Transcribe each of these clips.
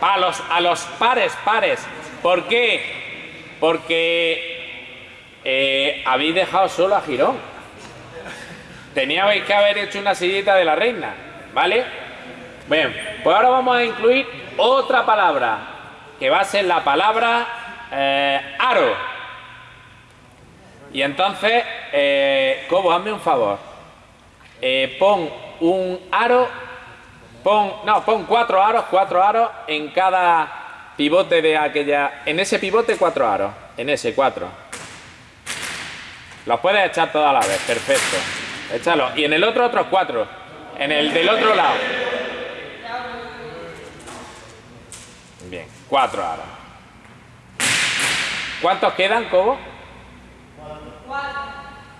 A los, a los pares, pares. ¿Por qué? Porque eh, habéis dejado solo a Girón. Teníais que haber hecho una sillita de la reina, ¿vale? Bien, pues ahora vamos a incluir otra palabra, que va a ser la palabra eh, aro. Y entonces, eh, Cobo, hazme un favor. Eh, pon un aro, pon, no, pon cuatro aros, cuatro aros en cada pivote de aquella, en ese pivote cuatro aros, en ese cuatro. Los puedes echar toda la vez, perfecto. Échalo. Y en el otro otros cuatro, en el del otro lado. Bien, cuatro aros. ¿Cuántos quedan, Cobo?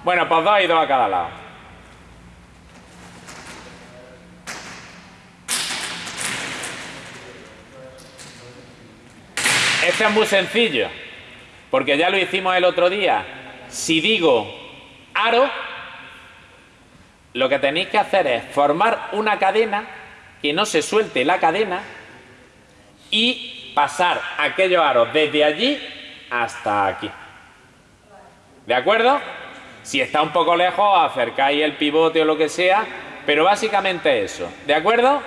Bueno, pues dos y dos a cada lado. Es muy sencillo, porque ya lo hicimos el otro día. Si digo aro, lo que tenéis que hacer es formar una cadena, que no se suelte la cadena, y pasar aquellos aros desde allí hasta aquí. ¿De acuerdo? Si está un poco lejos, acercáis el pivote o lo que sea, pero básicamente eso. ¿De acuerdo?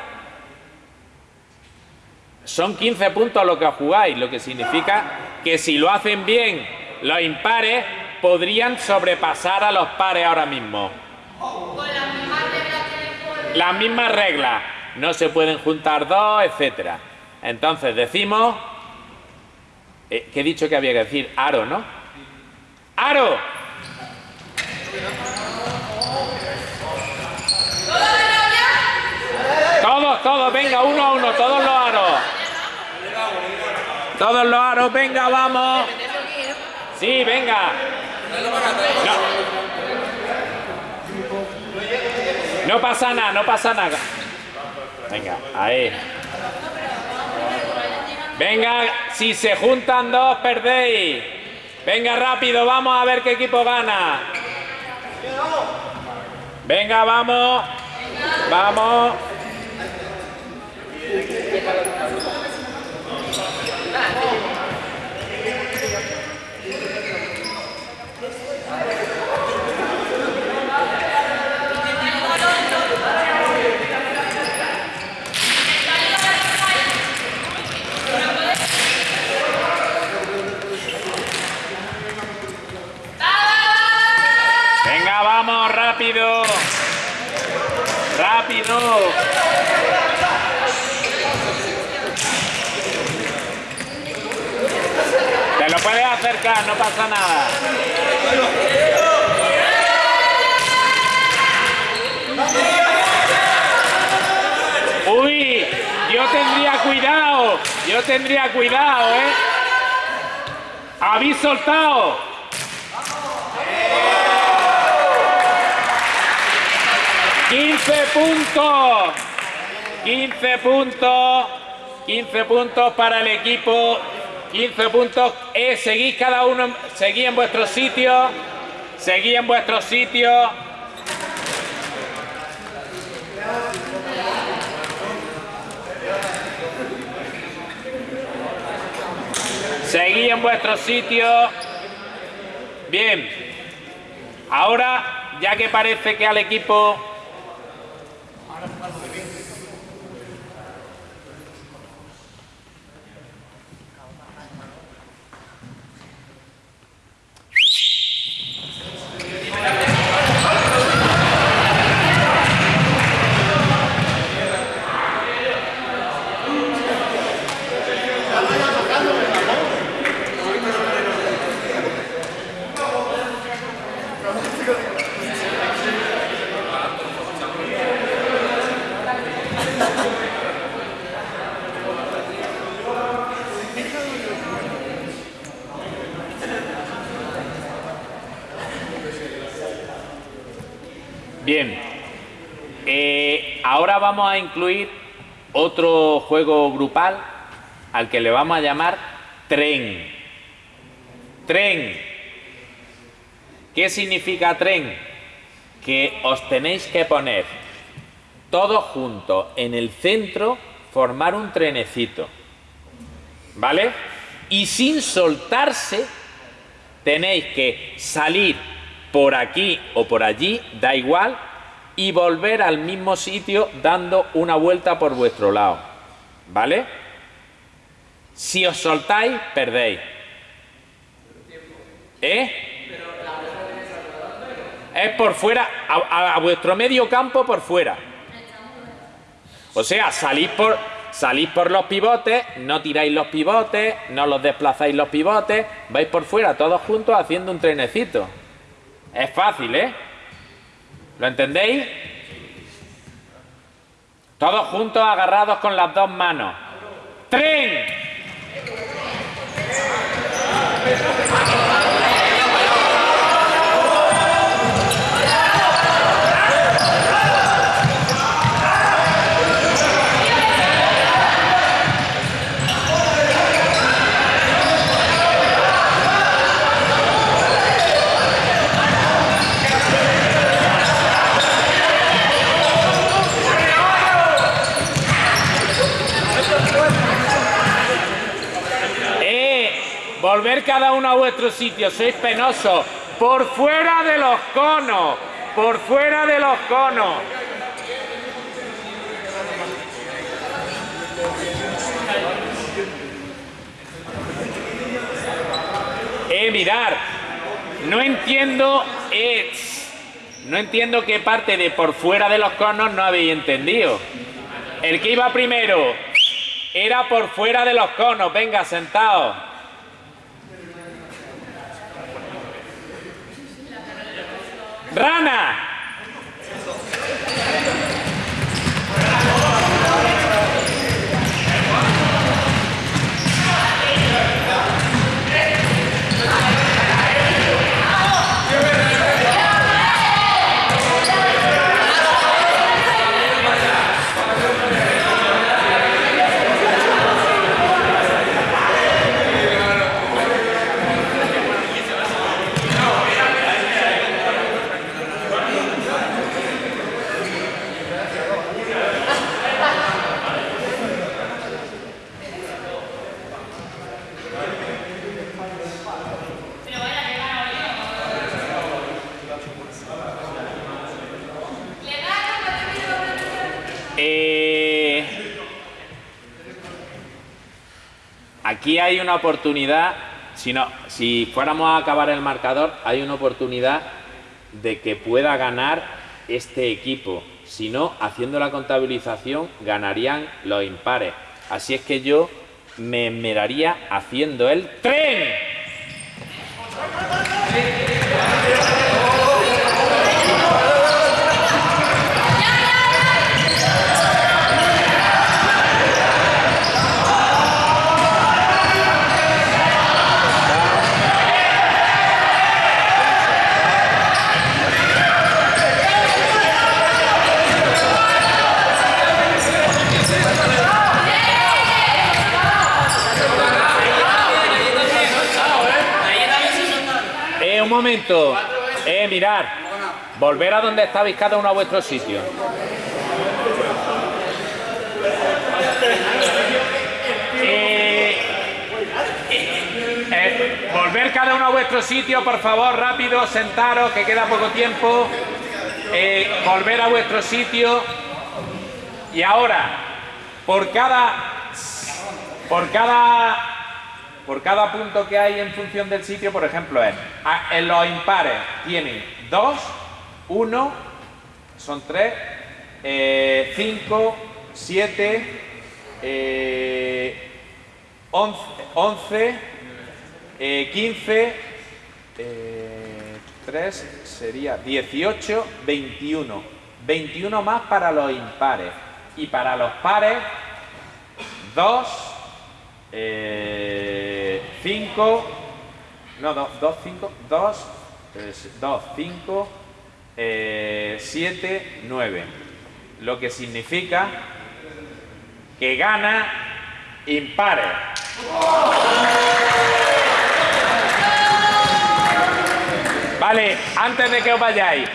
Son 15 puntos lo que jugáis, lo que significa que si lo hacen bien los impares, podrían sobrepasar a los pares ahora mismo. Con las mismas reglas Las mismas reglas. No se pueden juntar dos, etcétera. Entonces decimos... Eh, que he dicho que había que decir aro, ¿no? ¡Aro! Todos, todos, venga, uno a uno, todos los. Todos los aros, venga, vamos. Sí, venga. No. pasa nada, no pasa nada. Venga, ahí. Venga, si se juntan dos, perdéis. Venga, rápido, vamos a ver qué equipo gana. Venga, vamos. Vamos. Venga, vamos, rápido. Rápido. Lo puedes acercar, no pasa nada. Uy, yo tendría cuidado, yo tendría cuidado, ¿eh? Habéis soltado. ¡15 puntos! 15 puntos, 15 puntos para el equipo, 15 puntos, eh, seguís cada uno, seguís en vuestro sitio, seguís en vuestro sitio. Seguí en vuestro sitio. Bien. Ahora, ya que parece que al equipo Bien. Eh, ahora vamos a incluir otro juego grupal al que le vamos a llamar tren. Tren. ¿Qué significa tren? Que os tenéis que poner todos juntos en el centro, formar un trenecito. ¿vale? Y sin soltarse tenéis que salir por aquí o por allí, da igual, y volver al mismo sitio dando una vuelta por vuestro lado, ¿vale? Si os soltáis, perdéis. ¿Eh? Es por fuera, a, vuestro medio campo por fuera. O sea, salís por, salís por los pivotes, no tiráis los pivotes, no los desplazáis los pivotes, vais por fuera todos juntos haciendo un trenecito. Es fácil, ¿eh? ¿Lo entendéis? Todos juntos agarrados con las dos manos. ¡Tren! Volver cada uno a vuestro sitio, sois penosos. Por fuera de los conos, por fuera de los conos. Eh, mirar, no entiendo, no entiendo qué parte de por fuera de los conos no habéis entendido. El que iba primero era por fuera de los conos, venga, sentado. Rana. Aquí hay una oportunidad, si, no, si fuéramos a acabar el marcador, hay una oportunidad de que pueda ganar este equipo. Si no, haciendo la contabilización, ganarían los impares. Así es que yo me esmeraría haciendo el tren. Momento. Eh, mirar. Volver a donde estabais cada uno a vuestro sitio. Eh, eh, volver cada uno a vuestro sitio, por favor, rápido, sentaros, que queda poco tiempo. Eh, volver a vuestro sitio. Y ahora, por cada... Por cada por cada punto que hay en función del sitio, por ejemplo, es, en los impares tienen 2, 1, son 3, 5, 7, 11, 15, 3 sería 18, 21. 21 más para los impares. Y para los pares, 2, 5, no, 2, 5, 2, 2, 5, 7, 9. Lo que significa que gana impares. Vale, antes de que os vayáis,